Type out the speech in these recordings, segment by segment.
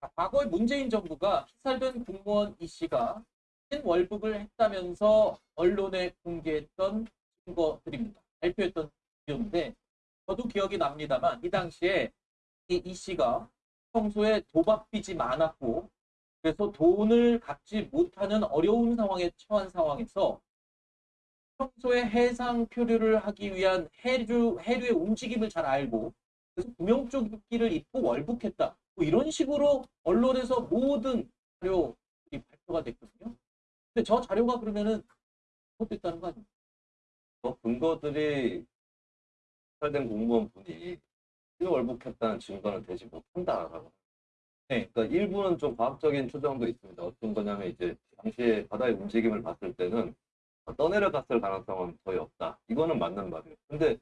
과거에 문재인 정부가 피살된 공무원 이 씨가 월북을 했다면서 언론에 공개했던 증거들입니다. 발표했던 비디오인데 저도 기억이 납니다만 이 당시에 이, 이 씨가 평소에 도박 빚이 많았고 그래서 돈을 갚지 못하는 어려운 상황에 처한 상황에서 평소에 해상 표류를 하기 위한 해류, 해류의 움직임을 잘 알고 그래서 구명조끼를 입고 월북했다. 뭐 이런 식으로 언론에서 모든 자료들이 발표가 됐거든요. 근데 저 자료가 그러면은 잘못됐다는 거 아닙니까? 그 근거들이 살된 공무원 분이 월북했다는 증거는 되지 못한다라고. 네. 그러니까 일부는 좀 과학적인 추정도 있습니다. 어떤 거냐면 이제 당시에 바다의 움직임을 봤을 때는 떠내려갔을 가능성은 거의 없다. 이거는 맞는 말이에요. 근데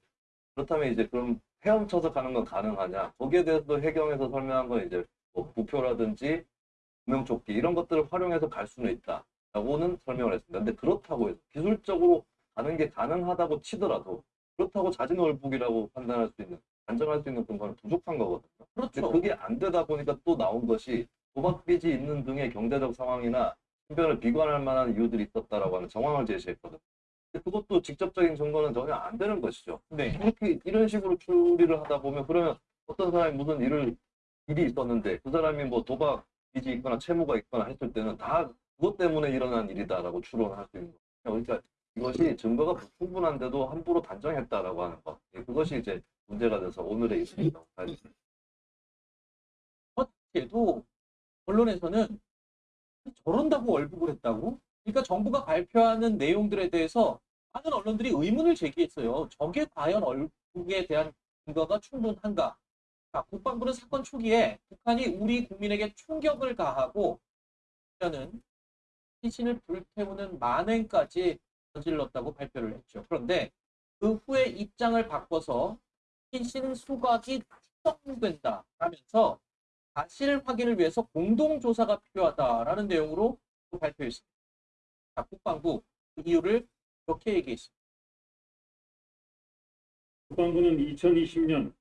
그렇다면 이제 그럼 헤엄쳐서 가는 건 가능하냐? 거기에 대해서도 해경에서 설명한 건 이제 뭐 부표라든지 구명조끼 이런 것들을 활용해서 갈 수는 있다. 라고는 설명을 했습니다. 근데 그렇다고 해서 기술적으로 가는 게 가능하다고 치더라도 그렇다고 자진 월북이라고 판단할 수 있는 단정할 수 있는 근거는 부족한 거거든요. 그렇죠. 그게 안 되다 보니까 또 나온 것이 도박빚이 있는 등의 경제적 상황이나 신변을 비관할 만한 이유들이 있었다라고 하는 정황을 제시했거든요. 그것도 직접적인 증거는 전혀 안 되는 것이죠. 네. 이렇게 이런 식으로 추리를 하다 보면 그러면 어떤 사람이 무슨 일을 일이 있었는데 그 사람이 뭐 도박 빚이 있거나 채무가 있거나 했을 때는 다 그것 때문에 일어난 일이다라고 추론할 수 있는 거예요. 그러니까 이것이 증거가 불충분한데도 함부로 단정했다라고 하는 것. 예, 그것이 이제 문제가 돼서 오늘의 됩니다. 그래도 언론에서는 저런다고 월북을 했다고? 그러니까 정부가 발표하는 내용들에 대해서 많은 언론들이 의문을 제기했어요. 저게 과연 월북에 대한 근거가 충분한가? 자, 국방부는 사건 초기에 북한이 우리 국민에게 충격을 가하고 는 시신을 불태우는 만행까지 저질렀다고 발표를 했죠. 그런데 그 후에 입장을 바꿔서 시신 수각이 추정된다 하면서 사실 확인을 위해서 공동조사가 필요하다라는 내용으로 또 발표했습니다. 자, 국방부 그 이유를 이렇게 얘기했습니다. 국방부는 2020년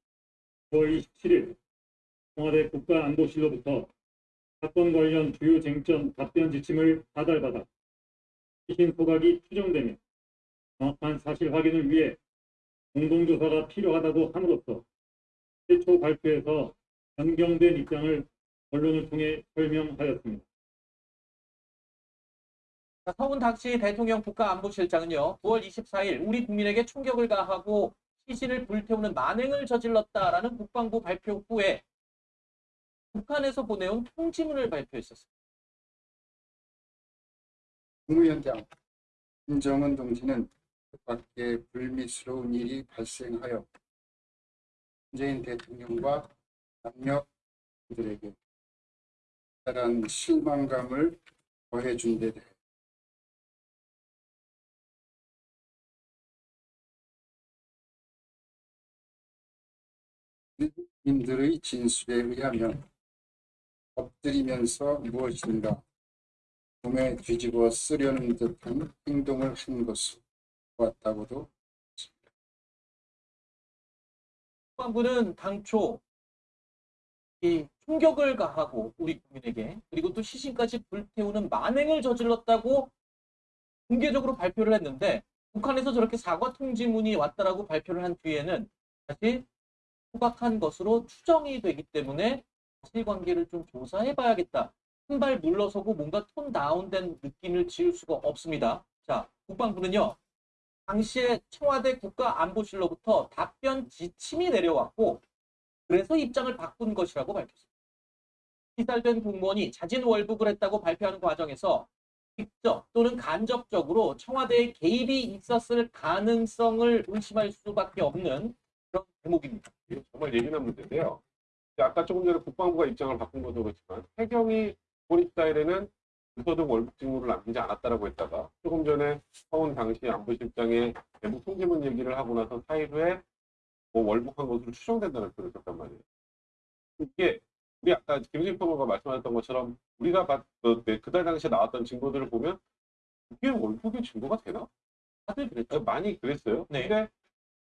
9월 27일 청와대 국가안보실로부터 사건 관련 주요 쟁점 답변 지침을 다달받아 시신 소각이 추정되면 정확한 사실 확인을 위해 공동조사가 필요하다고 함으로써 최초 발표에서 변경된 입장을 언론을 통해 설명하였습니다. 자, 서훈 닥치 대통령 국가안보실장은요, 9월 24일 우리 국민에게 충격을 가하고 시신을 불태우는 만행을 저질렀다라는 국방부 발표 후에 북한에서 보내온 통지문을 발표했었습니다. 국무위원장 김정은 동지는 뜻밖의 불미스러운 일이 발생하여 문재인 대통령과 남녀들에게 특별한 실망감을 더해준 데 대해 국민들의 진술에 의하면 엎드리면서 무엇인가 몸에 뒤집어 쓰려는 듯한 행동을 한 것으로 보았다고도 국방부는 당초 이 충격을 가하고 우리 국민에게 그리고 또 시신까지 불태우는 만행을 저질렀다고 공개적으로 발표를 했는데 북한에서 저렇게 사과 통지문이 왔다라고 발표를 한 뒤에는 다시 소각한 것으로 추정이 되기 때문에 사실관계를 좀 조사해 봐야겠다. 한 발 물러서고 뭔가 톤 다운된 느낌을 지을 수가 없습니다. 자, 국방부는요. 당시에 청와대 국가안보실로부터 답변 지침이 내려왔고 그래서 입장을 바꾼 것이라고 밝혔습니다. 피살된 공무원이 자진 월북을 했다고 발표하는 과정에서 직접 또는 간접적으로 청와대의 개입이 있었을 가능성을 의심할 수밖에 없는 이게 정말 예민한 문제인데요. 아까 조금 전에 국방부가 입장을 바꾼 것도 그렇지만 해경이 본입 사일에는 무소득 월북 징후를 남기지 않았다라고 했다가 조금 전에 서훈 당시 안보실장의 대북 통지문 얘기를 하고 나서 사일 후에 뭐 월북한 것으로 추정된다는 표현을 썼단 말이에요. 이게 우리 아까 김수희 평론가 말씀하셨던 것처럼 우리가 봤, 그, 네, 그달 당시에 나왔던 증거들을 보면 이게 월북의 증거가 되나? 다들 그랬죠. 많이 그랬어요. 네. 근데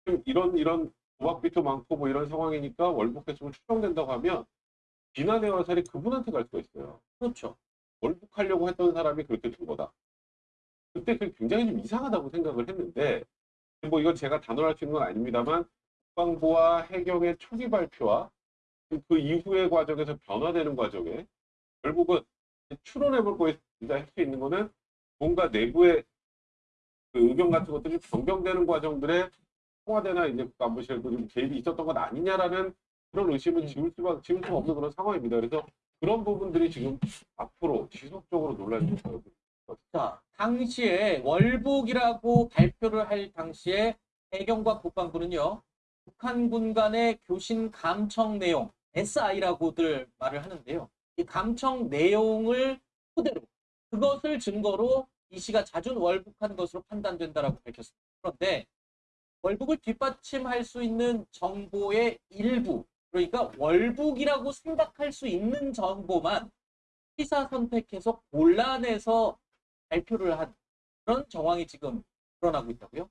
좀 이런 이런 도박빚도 많고 뭐 이런 상황이니까 월북 대책을 추정된다고 하면 비난의 화살이 그분한테 갈 수가 있어요. 그렇죠. 월북하려고 했던 사람이 그렇게 된 거다. 그때 그 굉장히 좀 이상하다고 생각을 했는데 뭐 이건 제가 단언할 수 있는 건 아닙니다만 국방부와 해경의 초기 발표와 그- 그 이후의 과정에서 변화되는 과정에 결국은 추론해 볼 거에 할수 있는 거는 뭔가 내부의 그 의견 같은 것들이 변경되는 과정들에 청와대나 이제 국가안보실도 좀 개입이 있었던 것 아니냐라는 그런 의심을 지울 수가 지울 수 없는 그런 상황입니다. 그래서 그런 부분들이 지금 앞으로 지속적으로 논란이 될 거예요. 자, 당시에 월북이라고 발표를 할 당시에 해경과 국방부는요, 북한군 간의 교신 감청 내용, SI라고들 말을 하는데요. 이 감청 내용을 토대로, 그것을 증거로 이 씨가 자준 월북한 것으로 판단된다라고 밝혔습니다. 그런데 월북을 뒷받침할 수 있는 정보의 일부, 그러니까 월북이라고 생각할 수 있는 정보만 피사 선택해서 골라내서 발표를 한 그런 정황이 지금 드러나고 있다고요?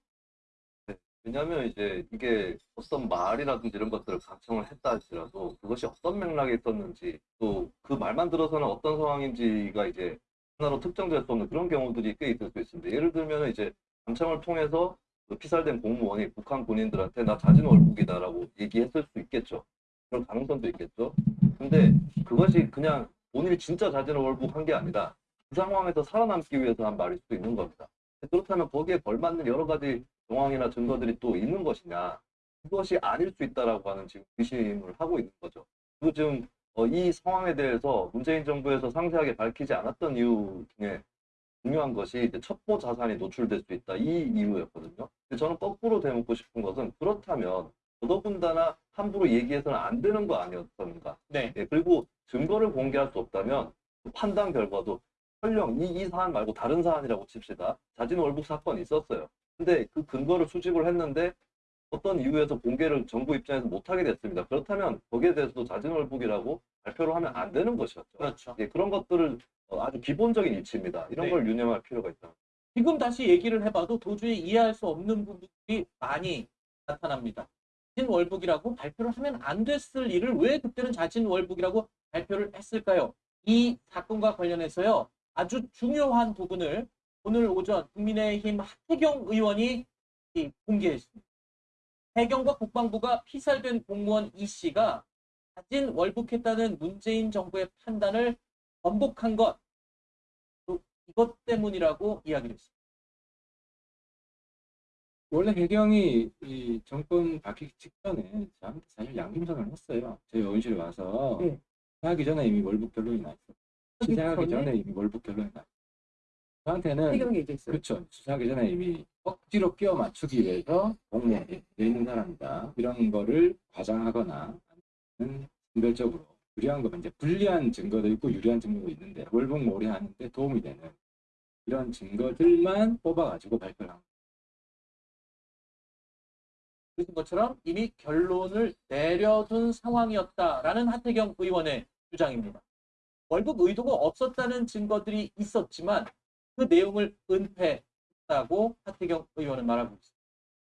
왜냐하면 이제 이게 어떤 말이라든지 이런 것들을 감청을 했다 할지라도 그것이 어떤 맥락에 있었는지 또 그 말만 들어서는 어떤 상황인지가 이제 하나로 특정될 수 없는 그런 경우들이 꽤 있을 수 있습니다. 예를 들면 이제 감청을 통해서 그 피살된 공무원이 북한 군인들한테 나 자진 월북이다라고 얘기했을 수 있겠죠. 그런 가능성도 있겠죠. 근데 그것이 그냥 본인이 진짜 자진 월북한 게 아니라 그 상황에서 살아남기 위해서 한 말일 수도 있는 겁니다. 그렇다면 거기에 걸맞는 여러 가지 정황이나 증거들이 또 있는 것이냐 그것이 아닐 수 있다라고 하는 지금 의심을 하고 있는 거죠. 그리고 지금 어, 이 상황에 대해서 문재인 정부에서 상세하게 밝히지 않았던 이유 중에 중요한 것이 첩보 자산이 노출될 수 있다 이 이유였거든요. 근데 저는 거꾸로 되묻고 싶은 것은 그렇다면 더더군다나 함부로 얘기해서는 안 되는 거 아니었던가. 네. 예, 그리고 증거를 공개할 수 없다면 그 판단 결과도 설령 이, 이 사안 말고 다른 사안이라고 칩시다. 자진 월북 사건이 있었어요. 근데 그 근거를 수집을 했는데 어떤 이유에서 공개를 정부 입장에서 못하게 됐습니다. 그렇다면 거기에 대해서도 자진 월북이라고 발표를 하면 안 되는 것이었죠. 그렇죠. 예, 그런 것들을 어, 아주 기본적인 이치입니다. 이런 네. 걸 유념할 필요가 있다. 지금 다시 얘기를 해봐도 도저히 이해할 수 없는 부분들이 많이 나타납니다. 자진 월북이라고 발표를 하면 안 됐을 일을 왜 그때는 자진 월북이라고 발표를 했을까요? 이 사건과 관련해서요 아주 중요한 부분을 오늘 오전 국민의힘 하태경 의원이 이 공개했습니다. 해경과 국방부가 피살된 공무원 이 씨가 자진 월북했다는 문재인 정부의 판단을 번복한 것, 또 이것 때문이라고 이야기를 했습니다. 원래 해경이 이 정권 바뀌기 직전에 저한테 사실 양심선언을 했어요. 저희 의원실에 와서 네. 수사하기 전에 이미 월북 결론이 나 있어. 시작하기 전에 이미 월북 결론이 나 있어. 저한테는. 그렇죠. 수사하기 전에 이미 억지로 끼워 맞추기 위해서 돼 있는 사람이다. 이런 거를 과장하거나 아니면 선별적으로 유리한 거면 이제 불리한 증거도 있고 유리한 증거도 있는데 월북 몰이 하는데 도움이 되는 이런 증거들만 뽑아가지고 발표를 한 그런 것처럼 이미 결론을 내려둔 상황이었다라는 하태경 의원의 주장입니다. 월북 의도가 없었다는 증거들이 있었지만 그 내용을 은폐했다고 하태경 의원은 말하고 있습니다.